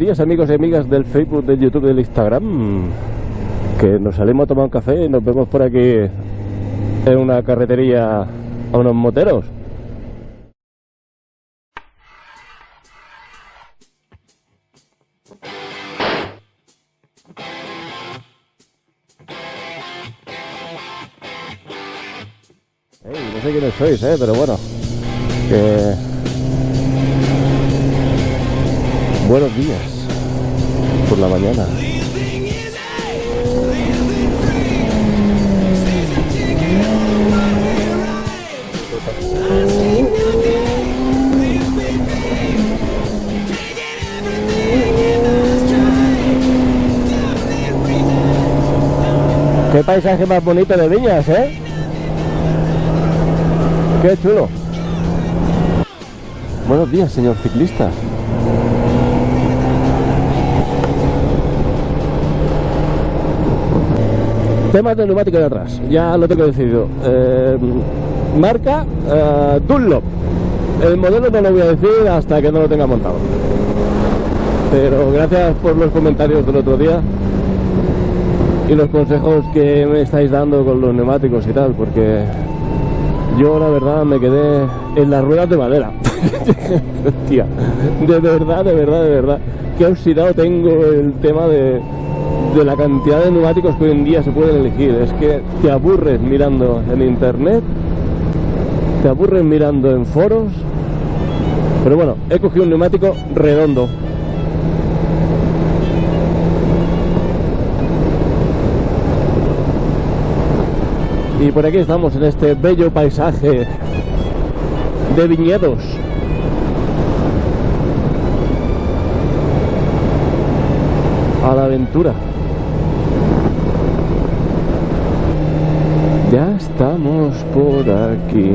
días amigos y amigas del Facebook, del YouTube, del Instagram. Que nos salimos a tomar un café y nos vemos por aquí en una carretería a unos moteros. Ey, no sé quiénes sois, eh, pero bueno. Buenos días. Por la mañana. Qué paisaje más bonito de Viñas, ¿eh? Qué chulo. Buenos días, señor ciclista. Temas de neumático de atrás, ya lo tengo decidido. Eh, marca eh, Dunlop. El modelo no lo voy a decir hasta que no lo tenga montado. Pero gracias por los comentarios del otro día y los consejos que me estáis dando con los neumáticos y tal, porque yo la verdad me quedé en las ruedas de madera. Hostia, de verdad, de verdad, de verdad. Qué oxidado tengo el tema de, de la cantidad de neumáticos que hoy en día se pueden elegir. Es que te aburres mirando en internet, te aburres mirando en foros. Pero bueno, he cogido un neumático redondo. Y por aquí estamos en este bello paisaje de viñedos. A la aventura. Ya estamos por aquí.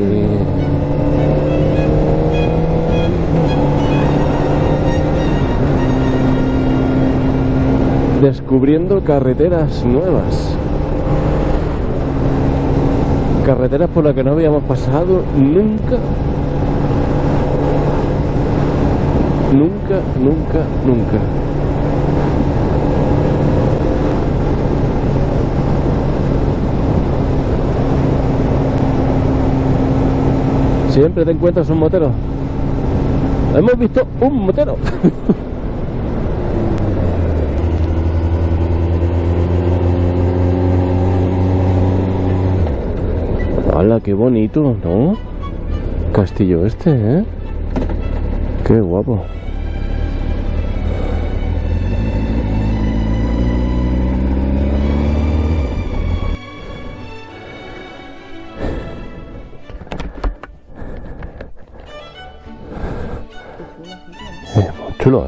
Descubriendo carreteras nuevas. Carreteras por las que no habíamos pasado nunca. Nunca, nunca, nunca. Siempre te encuentras un motero. Hemos visto un motero. ¡Hala, qué bonito, ¿no? Castillo este, ¿eh? Qué guapo. Eh, muy chulo,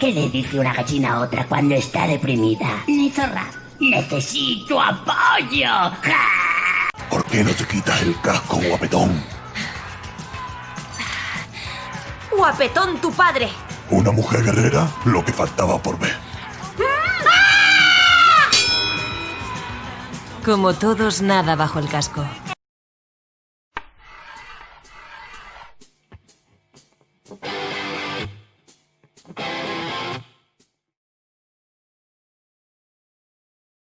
¿Qué le dice una gallina a otra cuando está deprimida? Ni zorra. Necesito apoyo. ¡Ja! ¿Por qué no te quitas el casco, guapetón? Guapetón tu padre. Una mujer guerrera, lo que faltaba por ver. Como todos, nada bajo el casco.